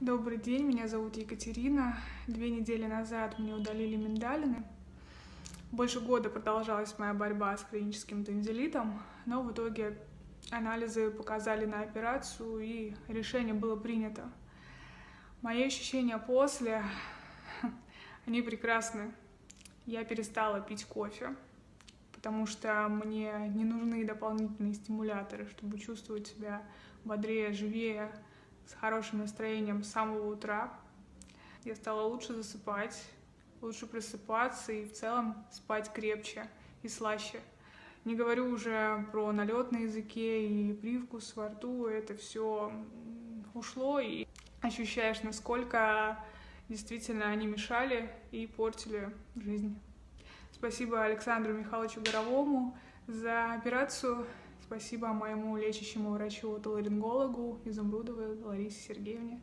Добрый день, меня зовут Екатерина. Две недели назад мне удалили миндалины. Больше года продолжалась моя борьба с хроническим танзелитом, но в итоге анализы показали на операцию, и решение было принято. Мои ощущения после, они прекрасны. Я перестала пить кофе, потому что мне не нужны дополнительные стимуляторы, чтобы чувствовать себя бодрее, живее, с хорошим настроением с самого утра. Я стала лучше засыпать, лучше просыпаться и в целом спать крепче и слаще. Не говорю уже про налет на языке и привкус во рту, это все ушло, и ощущаешь, насколько действительно они мешали и портили жизнь. Спасибо Александру Михайловичу Горовому за операцию. Спасибо моему лечащему врачу-отоларингологу Изумрудовой Ларисе Сергеевне.